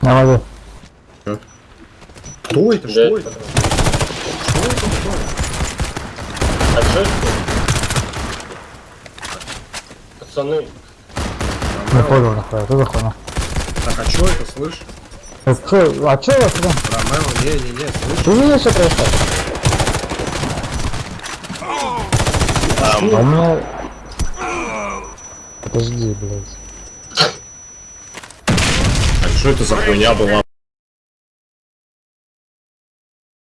На воде. Кто это? Что это? Что это? Что? А что это? Пацаны, Не понял, нахуй, ты заходил. Так, а что это, слышь? А а у вас там? Ромео, не-не-не, слышь? Ты видишь, что происходит? А у меня... Подожди, блядь. Что это за хуйня была?